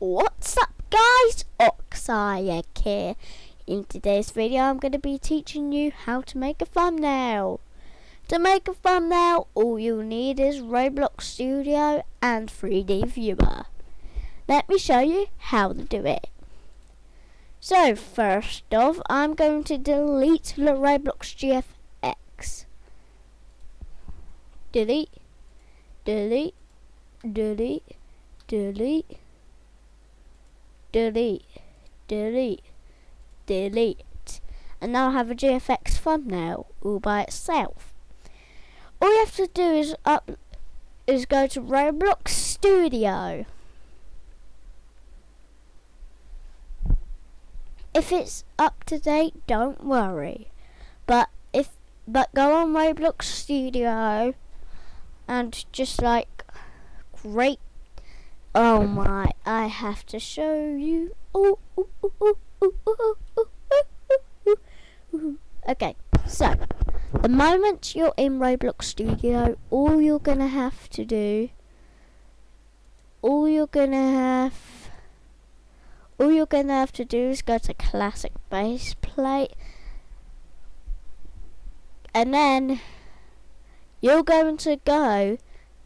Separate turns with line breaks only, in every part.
What's up guys, Oxayak here. In today's video I'm going to be teaching you how to make a thumbnail. To make a thumbnail all you'll need is Roblox Studio and 3D Viewer. Let me show you how to do it. So first off I'm going to delete the Roblox GFX. Delete, delete, delete, delete delete, delete, delete. And now I have a GFX thumbnail all by itself. All you have to do is up is go to Roblox Studio. If it's up to date, don't worry. But if but go on Roblox Studio and just like great Oh my, I have to show you. Okay, so the moment you're in Roblox Studio, all you're gonna have to do, all you're gonna have, all you're gonna have to do is go to Classic Base Plate, and then you're going to go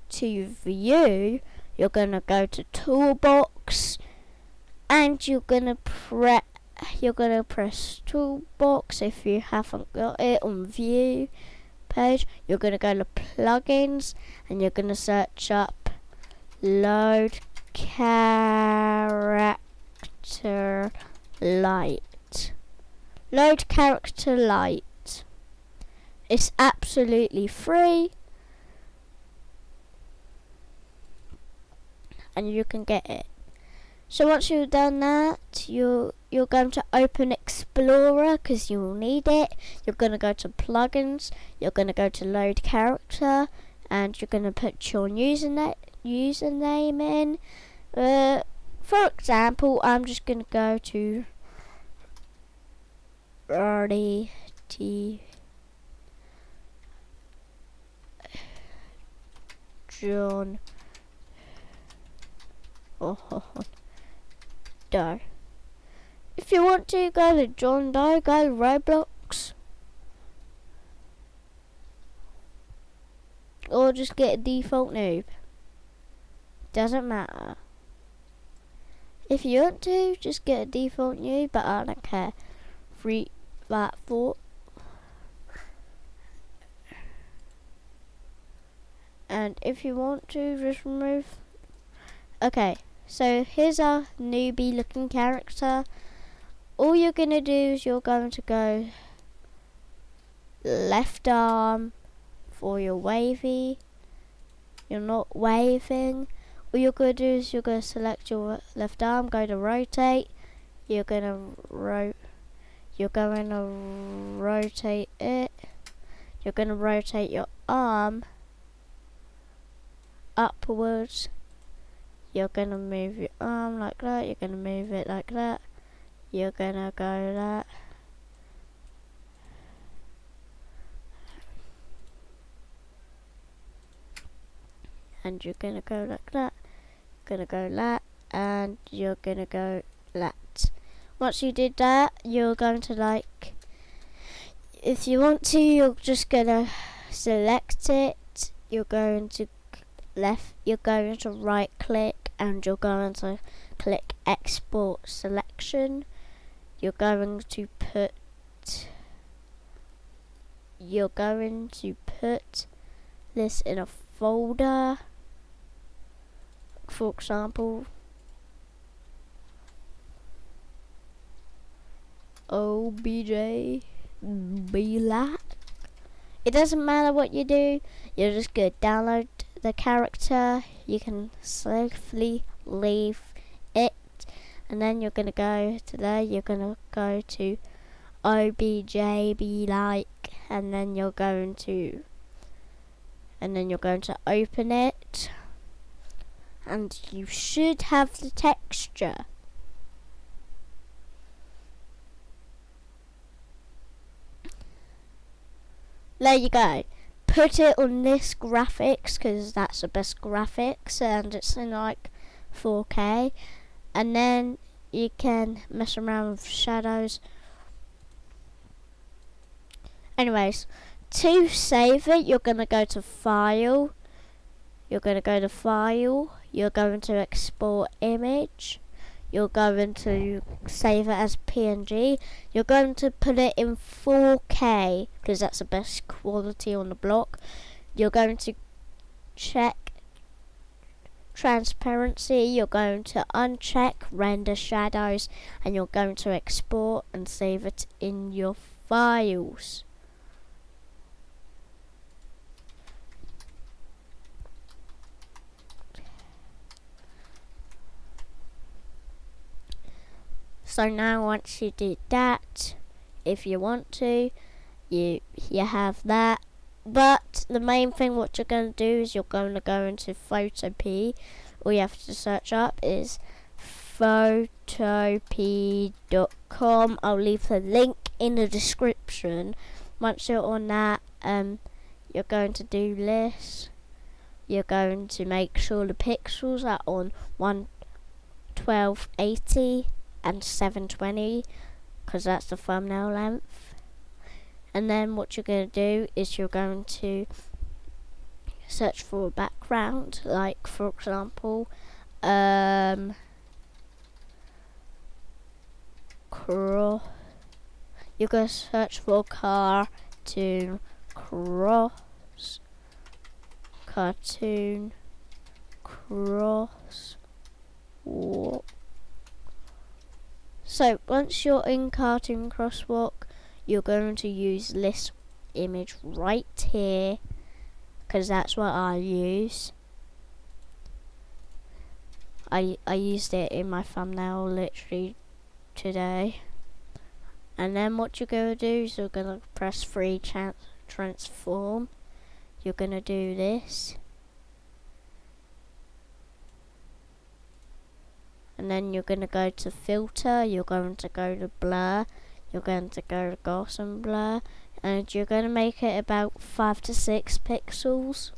to View you're gonna go to toolbox and you're gonna press you're gonna press toolbox if you haven't got it on view page. You're gonna go to plugins and you're gonna search up load character lite. Load character lite. It's absolutely free and you can get it. So once you've done that, you you're going to open Explorer because you will need it. You're going to go to plugins. You're going to go to load character, and you're going to put your username username in. Uh, for example, I'm just going to go to RDT John Doe. If you want to go to John Doe, go to Roblox. Or just get a default noob. Doesn't matter. If you want to, just get a default noob, but I don't care. Free that thought. And if you want to, just remove. Okay. So here's our newbie looking character. All you're going to do is you're going to go left arm for your wavy. You're not waving. All you're going to do is you're going to select your left arm, go to rotate. You're going to ro you're going to rotate it. You're going to rotate your arm upwards you're gonna move your arm like that, you're gonna move it like that, you're gonna go that. And you're gonna go like that, gonna go that, and you're gonna go that. Once you did that, you're going to like, if you want to, you're just gonna select it, you're going to left, you're going to right click, and you're going to click export selection you're going to put you're going to put this in a folder. For example OBJ black. It doesn't matter what you do you're just gonna download the character, you can safely leave it, and then you're gonna go to there, you're gonna go to OBJB like, and then you're going to, and then you're going to open it, and you should have the texture. There you go put it on this graphics because that's the best graphics and it's in like 4K and then you can mess around with shadows. Anyways, to save it, you're going to go to File. You're going to go to File. You're going to export image. You're going to save it as PNG. You're going to put it in 4K because that's the best quality on the block. You're going to check transparency, you're going to uncheck render shadows and you're going to export and save it in your files. So now once you did that, if you want to, you you have that. But the main thing what you're going to do is you're going to go into Photopea. All you have to search up is photopea.com. I'll leave the link in the description. Once you're on that, um, you're going to do this. You're going to make sure the pixels are on 11280 and 720 because that's the thumbnail length. And then what you're going to do is you're going to search for a background like for example um, going to search for car cartoon cross cartoon cross walk so once you're in Cartoon Crosswalk, you're going to use this image right here because that's what I use. I I used it in my thumbnail literally today. And then what you're going to do is you're going to press free transform. You're going to do this. And then you're going to go to filter, you're going to go to blur, you're going to go to Gaussian blur, and you're going to make it about 5 to 6 pixels.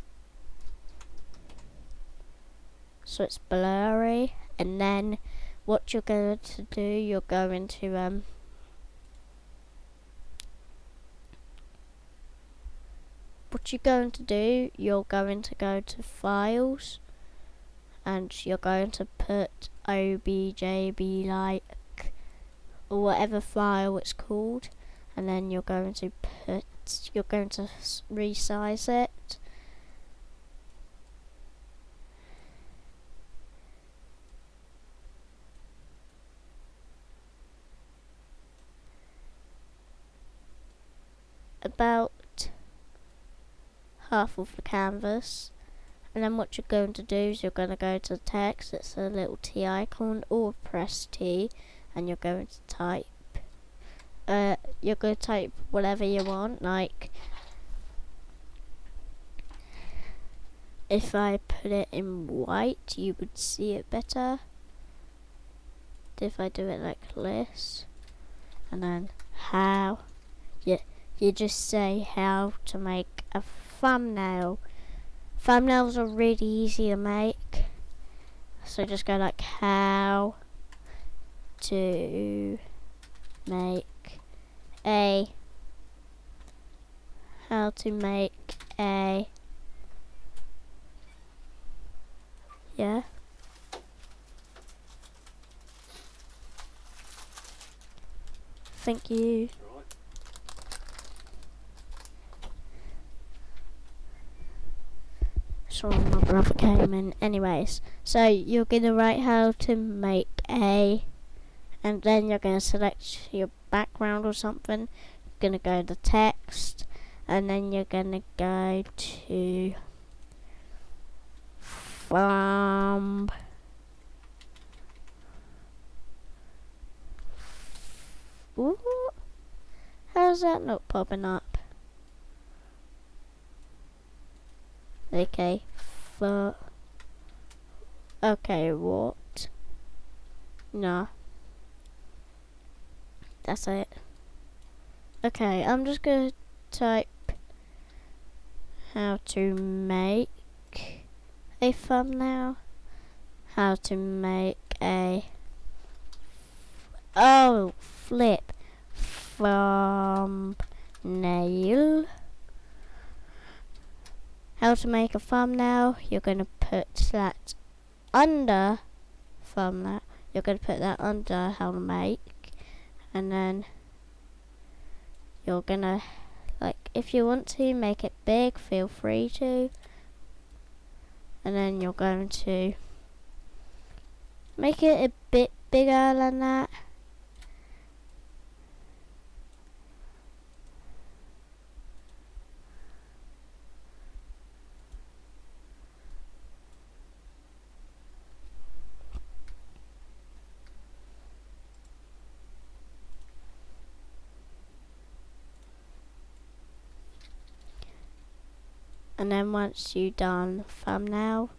So it's blurry, and then what you're going to do, you're going to um, what you're going to do, you're going to go to files and you're going to put objb like or whatever file it's called and then you're going to put you're going to resize it. About half of the canvas and then what you're going to do is you're going to go to text, it's a little T icon, or press T, and you're going to type. Uh, you're going to type whatever you want, like if I put it in white, you would see it better. If I do it like this, and then how, you, you just say how to make a thumbnail. Thumbnails are really easy to make. So just go like how to make a how to make a yeah thank you sorry my brother came in anyways so you're gonna write how to make a and then you're gonna select your background or something. You're gonna go to text and then you're gonna go to from Ooh, how's that not popping up Okay, for okay, what? No, that's it. Okay, I'm just gonna type how to make a thumbnail, how to make a Oh, flip. Thumbnail. How to make a thumbnail. You're going to put that under thumbnail. You're going to put that under how to make. And then you're going to, like, if you want to make it big, feel free to. And then you're going to make it a bit bigger than that. And then once you done thumbnail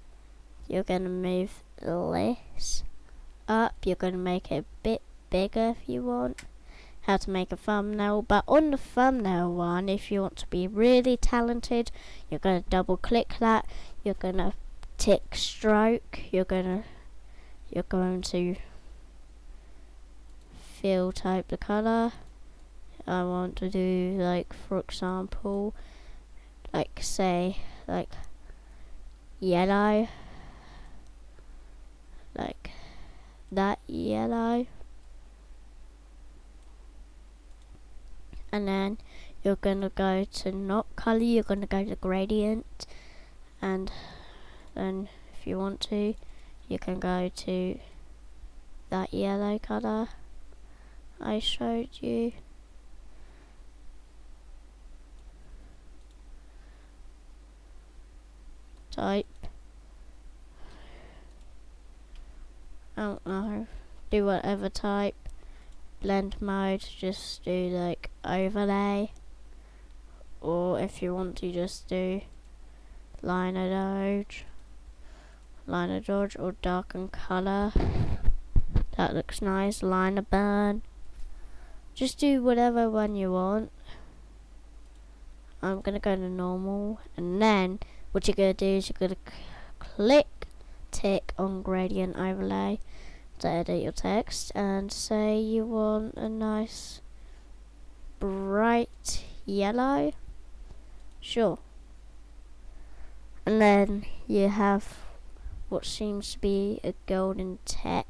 you're going to move this up. You're going to make it a bit bigger if you want. How to make a thumbnail but on the thumbnail one if you want to be really talented you're going to double click that. You're going to tick stroke. You're going to you're going to fill type the color. I want to do like for example like say like yellow. Like that yellow. And then you're gonna go to not color you're gonna go to gradient. And then if you want to you can go to that yellow color I showed you type. I don't know. Do whatever type. Blend mode, just do like overlay. Or if you want to just do liner dodge. Liner dodge or darken color. That looks nice. Liner burn. Just do whatever one you want. I'm gonna go to normal and then what you're going to do is you're going to click tick on gradient overlay to edit your text and say you want a nice bright yellow? Sure. And then you have what seems to be a golden text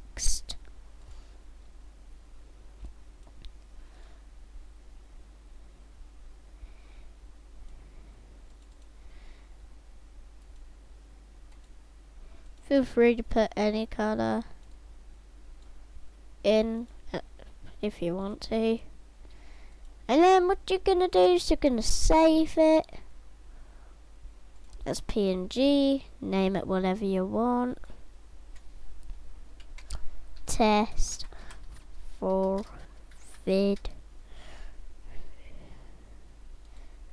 Feel free to put any color in uh, if you want to. And then what you're gonna do is you're gonna save it as PNG, name it whatever you want. Test for vid.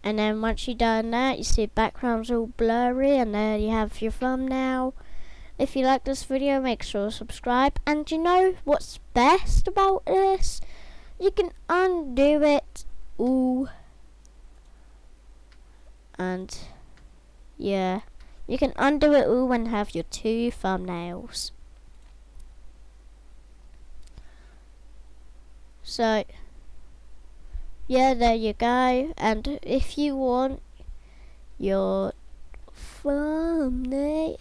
And then once you've done that, you see background's all blurry and there you have your thumbnail. If you like this video, make sure to subscribe. And you know what's best about this? You can undo it. Ooh. And, yeah. You can undo it all and have your two thumbnails. So, yeah, there you go. And if you want your thumbnail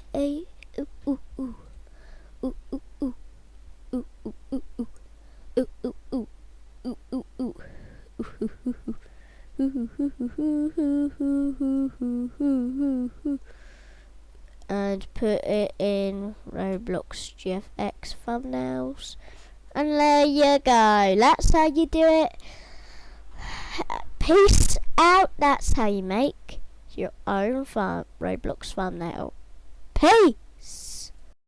and put it in Roblox GFX thumbnails. And there you go. That's how you do it. Peace out. That's how you make your own fun Roblox thumbnail. Peace.